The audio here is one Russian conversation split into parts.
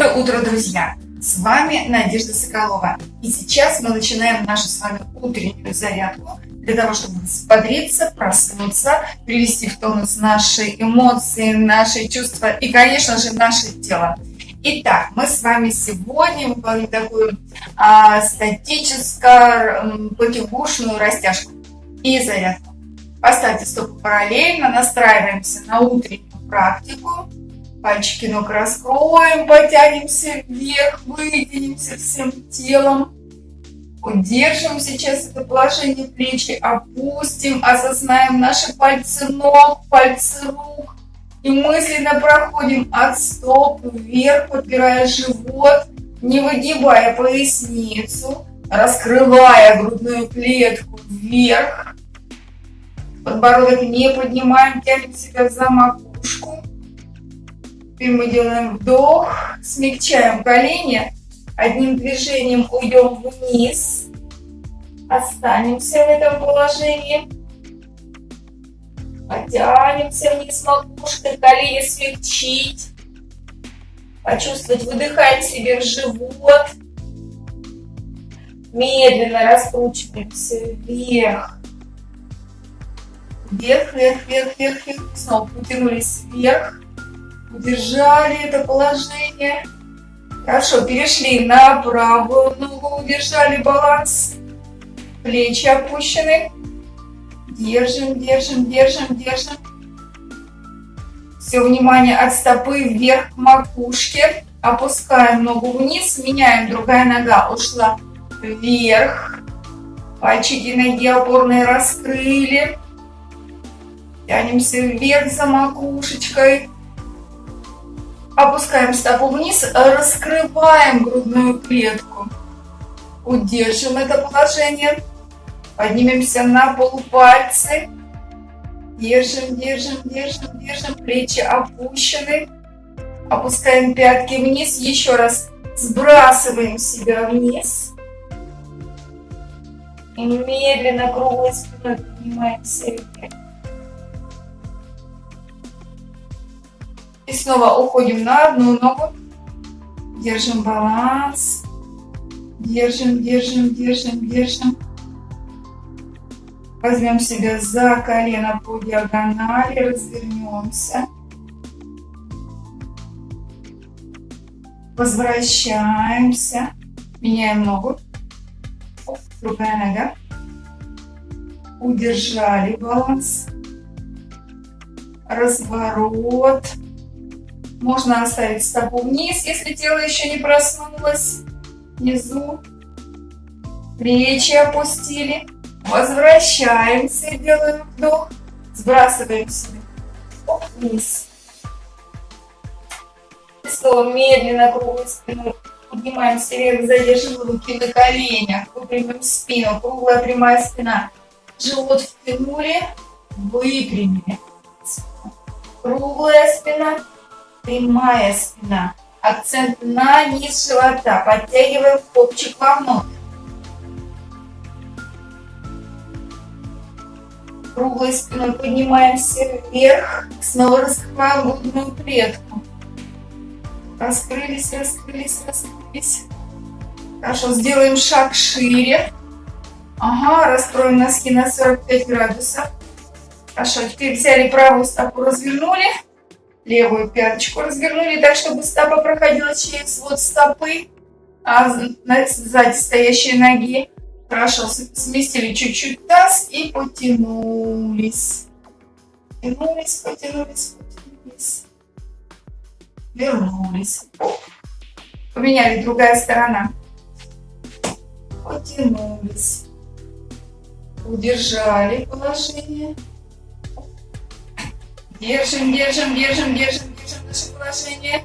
Доброе утро, друзья! С вами Надежда Соколова. И сейчас мы начинаем нашу с вами утреннюю зарядку для того, чтобы взбодриться, проснуться, привести в тонус наши эмоции, наши чувства и, конечно же, наше тело. Итак, мы с вами сегодня выполним такую а, статическую потягушную растяжку и зарядку. Поставьте стопы параллельно, настраиваемся на утреннюю практику. Пальчики ног раскроем, потянемся вверх, вытянемся всем телом. Удержим сейчас это положение плечи, опустим, осознаем наши пальцы ног, пальцы рук. И мысленно проходим от стоп вверх, подпирая живот, не выгибая поясницу, раскрывая грудную клетку вверх. Подбородок не поднимаем, тянем себя за макушку. Теперь мы делаем вдох, смягчаем колени, одним движением уйдем вниз, останемся в этом положении, потянемся вниз макушкой, колени смягчить, почувствовать, выдыхаем себе в живот, медленно раскручиваемся вверх, вверх, вверх, вверх, вверх, вверх, снова потянулись вверх, Удержали это положение. Хорошо, перешли на правую ногу, удержали баланс. Плечи опущены. Держим, держим, держим, держим. Все внимание от стопы вверх к макушке. Опускаем ногу вниз, меняем, другая нога ушла вверх. Пальчики ноги опорные раскрыли. Тянемся вверх за макушечкой. Опускаем стопу вниз, раскрываем грудную клетку. Удержим это положение. Поднимемся на полупальцы. Держим, держим, держим, держим. Плечи опущены. Опускаем пятки вниз. Еще раз сбрасываем себя вниз. И медленно круглой спиной поднимаемся вверх. И снова уходим на одну ногу. Держим баланс. Держим, держим, держим, держим. Возьмем себя за колено по диагонали, развернемся. Возвращаемся. Меняем ногу. Другая нога. Удержали баланс. Разворот. Можно оставить стопу вниз, если тело еще не проснулось. Внизу. Плечи опустили. Возвращаемся, делаем вдох. Сбрасываем себя. Вниз. Снова медленно круглой спиной поднимаемся вверх, задержим руки на коленях, выпрямим спину, круглая прямая спина. Живот втянули, выпрямили. Круглая спина, прямая спина. Акцент на низ живота. Подтягиваем копчик вовнутрь. Круглой спиной поднимаемся вверх. Снова раскрываем грудную клетку. Раскрылись, раскрылись, раскрылись. Хорошо, сделаем шаг шире. Ага, раскроем носки на 45 градусов. Хорошо, теперь взяли правую стопу, развернули. Левую пяточку развернули так, чтобы стопа проходила через вот стопы, а сзади стоящей ноги. Хорошо, сместили чуть-чуть таз и потянулись. Потянулись, потянулись, потянулись. Вернулись. Поменяли другая сторона. Потянулись. Удержали положение. Держим, держим, держим, держим, держим наше положение.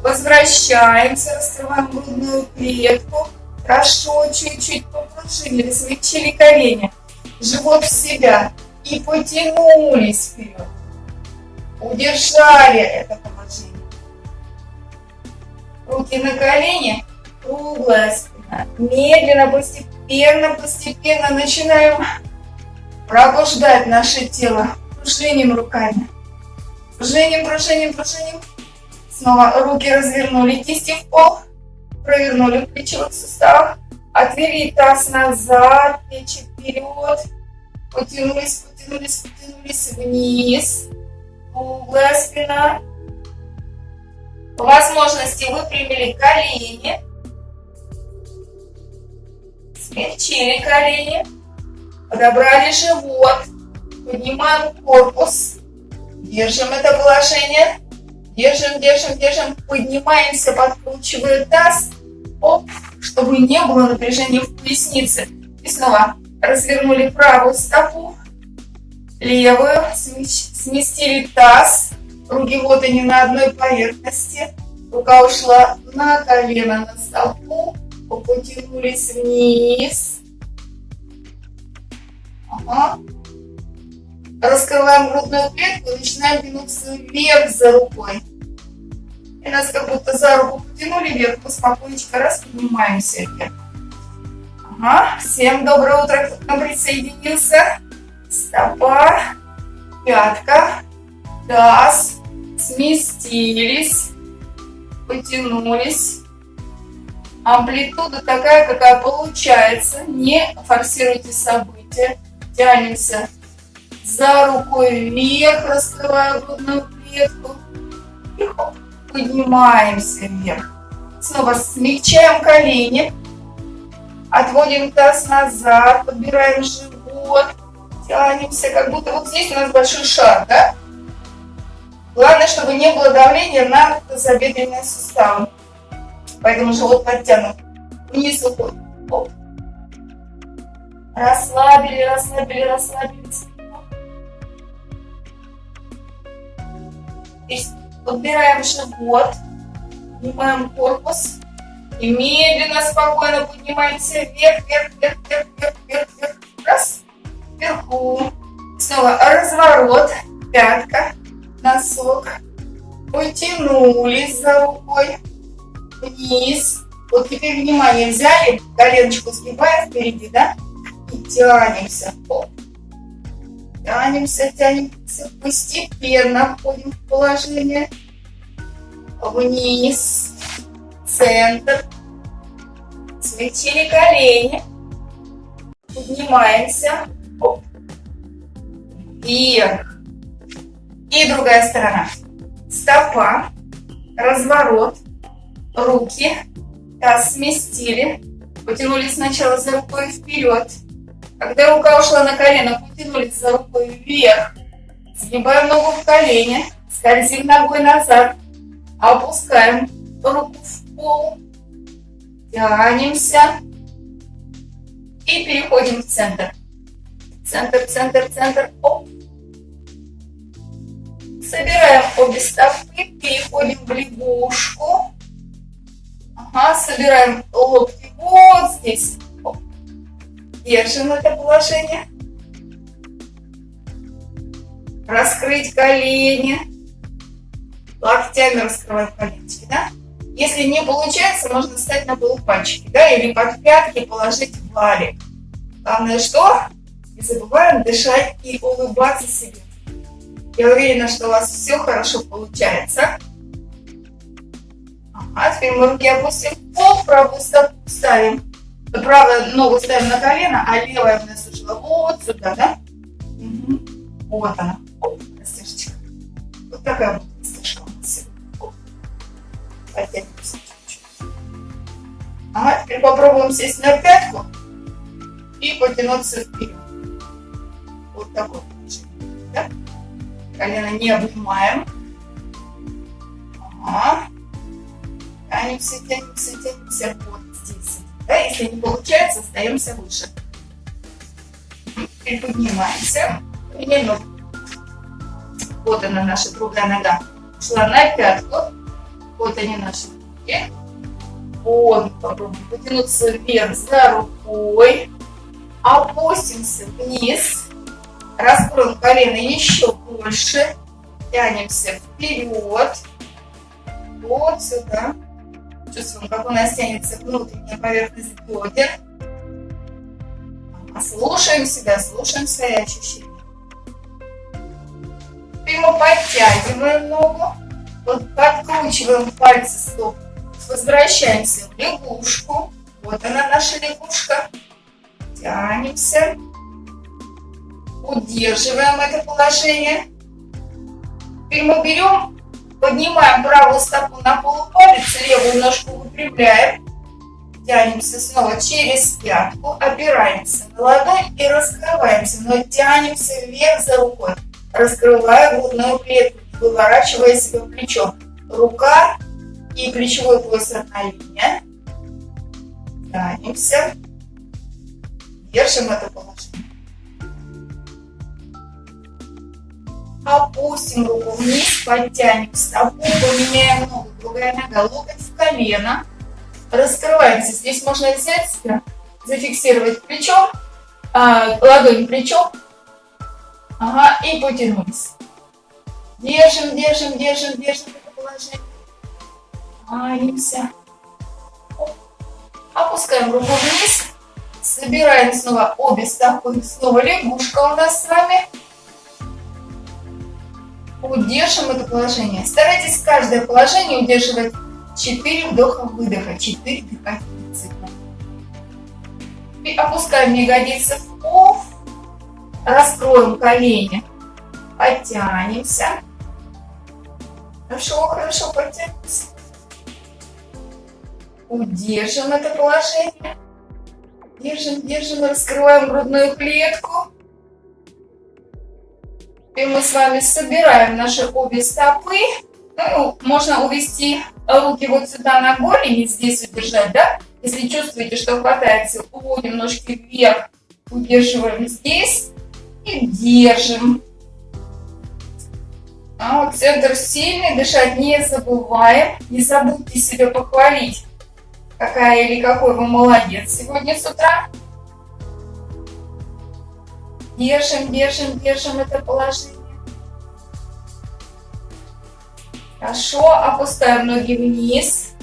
Возвращаемся, раскрываем грудную клетку. Хорошо, чуть-чуть попружинили, смягчили колени. Живот в себя. И потянулись вперед. Удержали это положение. Руки на колени, круглая спина. Медленно, постепенно, постепенно начинаем пробуждать наше тело Кружением руками. Кружением, кружением, кружением. Снова руки развернули, кисти в пол. Провернули в плечевых суставах. Отвели таз назад, плечи вперед. Потянулись, потянулись, потянулись вниз. Круглая спина. По возможности выпрямили колени. Смягчили колени. Подобрали живот. Поднимаем корпус. Держим это положение. Держим, держим, держим. Поднимаемся, подкручивая таз. Оп, чтобы не было напряжения в пояснице. И снова развернули правую стопу. Левую. Сместили таз. Руки вот они на одной поверхности. Рука ушла на колено, на стопу. Потянулись вниз. Ага. Раскрываем грудную клетку и начинаем тянуться вверх за рукой. И нас как будто за руку потянули вверх, спокойненько раз, поднимаемся вверх. Ага. Всем доброе утро, кто к нам присоединился. Стопа, пятка, таз, сместились, потянулись. Амплитуда такая, какая получается. Не форсируйте события. Тянемся за рукой вверх, раскрывая грудную клетку. И поднимаемся вверх. Снова смягчаем колени. Отводим таз назад, подбираем живот. Тянемся, как будто вот здесь у нас большой шар, да? Главное, чтобы не было давления на тазобедренные суставы. Поэтому живот подтянут. Вниз уходит. Расслабили, расслабили, расслабили. Подбираем живот, поднимаем корпус и медленно, спокойно поднимаемся вверх, вверх, вверх, вверх, вверх, вверх, вверх. Раз, вверху. Снова разворот, пятка, носок. Потянулись за рукой вниз. Вот теперь внимание взяли, коленочку сгибаем впереди, да? И тянемся. Оп. Тянемся, тянемся. Постепенно входим в положение. Вниз. Центр. Смягчили колени. Поднимаемся. Оп. Вверх. И другая сторона. Стопа. Разворот. Руки. Таз сместили. Потянулись сначала за рукой вперед. Когда рука ушла на колено, потянулись за рукой вверх. Сгибаем ногу в колени. Скользим ногой назад. Опускаем руку в пол. Тянемся. И переходим в центр. Центр, центр, центр. Оп. Собираем обе стопы. Переходим в лягушку. Ага, собираем локти вот здесь. Держим это положение. Раскрыть колени. Локтями раскрывать коленочки, да? Если не получается, можно встать на полупальчики, да, или под пятки положить валик. Главное что? Не забываем дышать и улыбаться себе. Я уверена, что у вас все хорошо получается. Ага, теперь мы руки опустим в пол, правую ставим правую ногу ставим на колено, а левая у нас ушла вот сюда, да? Угу. Вот она. Оп, растяжечка. Вот такая вот растяжка у нас чуть-чуть. Ага, теперь попробуем сесть на пятку и потянуться вперед. Вот такой положение. Да? Колено не обнимаем. Ага. Тянемся, тянемся, тянемся. Вот. Да, если не получается, остаемся выше. И поднимаемся. Примерно вот она наша другая нога. Шла на пятку. Вот они наши руки. Вот, попробуем потянуться вверх за рукой. Опустимся вниз. Раскроем колено еще больше. Тянемся вперед. Вот сюда. Чувствуем, как у нас тянется внутренняя поверхность бедер. Слушаем себя, слушаем свои ощущения. Теперь мы подтягиваем ногу. подкручиваем пальцы стоп. Возвращаемся в лягушку. Вот она наша лягушка. Тянемся. Удерживаем это положение. Теперь мы берем, поднимаем правую стопу на полупалец, левую ножку выпрямляем. Тянемся снова через пятку, опираемся на ладонь и раскрываемся, но тянемся вверх за рукой, раскрывая грудную клетку, выворачивая себя плечом. Рука и плечевой пояс одна линия. Тянемся. Держим это положение. Опустим руку вниз, подтянем стопу, поменяем ногу, другая нога, локоть в колено раскрываемся. Здесь можно взять себя, зафиксировать плечом, а, ладонь плечом, ага, и потянулись. Держим, держим, держим, держим это положение. Маемся. Опускаем руку вниз. Собираем снова обе стопы. Снова лягушка у нас с вами. Удержим это положение. Старайтесь каждое положение удерживать 4 вдоха-выдоха, 4 дыхательных цикла. Опускаем ягодицы в пол, раскроем колени, подтянемся. Хорошо, хорошо, подтянемся. Удержим это положение. Держим, держим, раскрываем грудную клетку. И мы с вами собираем наши обе стопы. Ну, можно увести руки вот сюда на голени, здесь удержать, да? Если чувствуете, что хватается, уводим ножки вверх, удерживаем здесь и держим. А вот центр сильный, дышать не забываем. Не забудьте себя похвалить, какая или какой вы молодец сегодня с утра. Держим, держим, держим это положение. Хорошо, опускаем ноги вниз.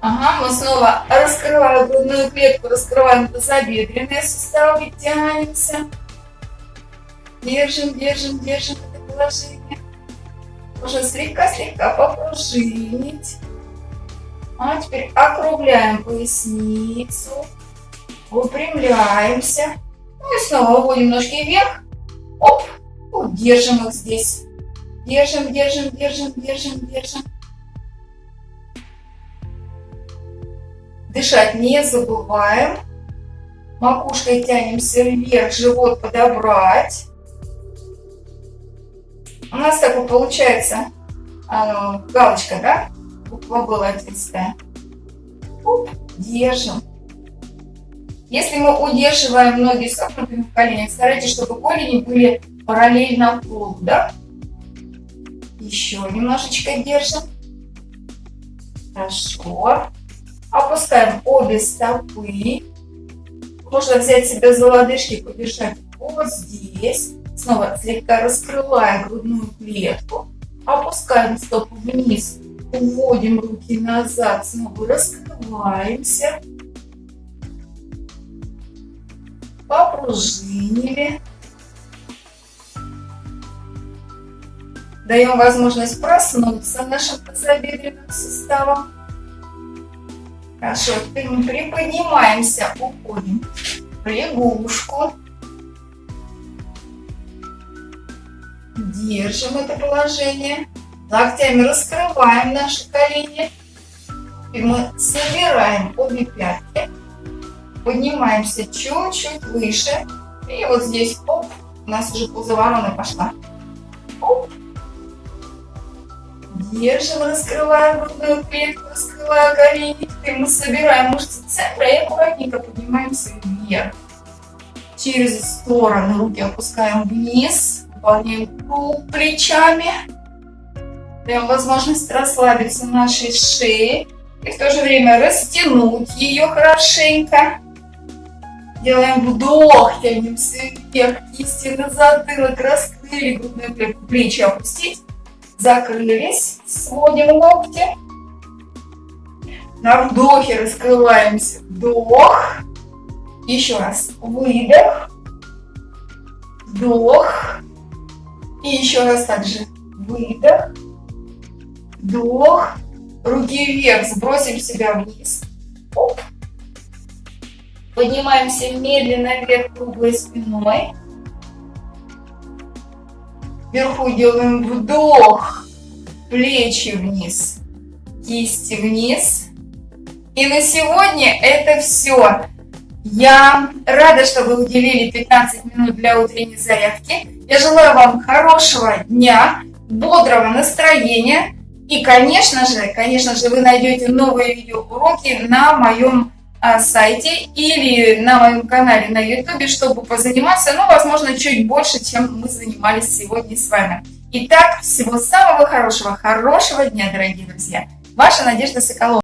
Ага, мы снова раскрываем грудную клетку, раскрываем тазобедренные суставы, тянемся. Держим, держим, держим это положение. Можно слегка-слегка попружинить. А теперь округляем поясницу. Выпрямляемся. Ну и снова уводим ножки вверх. Оп, удержим их здесь. Держим, держим, держим, держим, держим. Дышать не забываем. Макушкой тянемся вверх, живот подобрать. У нас так вот получается а, галочка, да? Буква была ответственная. Держим. Если мы удерживаем ноги согнутыми в коленях, старайтесь, чтобы колени были параллельно полу, да? Еще немножечко держим. Хорошо. Опускаем обе стопы. Можно взять себя за лодыжки, подержать вот здесь. Снова слегка раскрывая грудную клетку. Опускаем стопу вниз. Уводим руки назад. Снова раскрываемся. Попружинили. Даем возможность проснуться нашим тазобедренным суставом. Хорошо, теперь мы приподнимаемся, уходим в лягушку. Держим это положение. Локтями раскрываем наши колени. И мы собираем обе пятки. Поднимаемся чуть-чуть выше. И вот здесь, оп, у нас уже ползаворона пошла. Оп, Держим, раскрываем грудную клетку, раскрывая колени. Теперь мы собираем мышцы центра и аккуратненько поднимаемся вверх. Через стороны руки опускаем вниз. Выполняем круг плечами. Даем возможность расслабиться нашей шее. И в то же время растянуть ее хорошенько. Делаем вдох, тянемся вверх, кисти на затылок, раскрыли грудную клетку, плечи опустить закрылись, сводим локти. На вдохе раскрываемся, вдох. Еще раз, выдох, вдох. И еще раз также выдох, вдох, руки вверх, сбросим себя вниз. Оп. Поднимаемся медленно вверх круглой спиной. Вверху делаем вдох, плечи вниз, кисти вниз. И на сегодня это все. Я рада, что вы уделили 15 минут для утренней зарядки. Я желаю вам хорошего дня, бодрого настроения. И, конечно же, конечно же, вы найдете новые видеоуроки на моем а, сайте или на моем канале на YouTube, чтобы позаниматься, ну, возможно, чуть больше, чем мы занимались сегодня с вами. Итак, всего самого хорошего, хорошего дня, дорогие друзья. Ваша Надежда Соколова.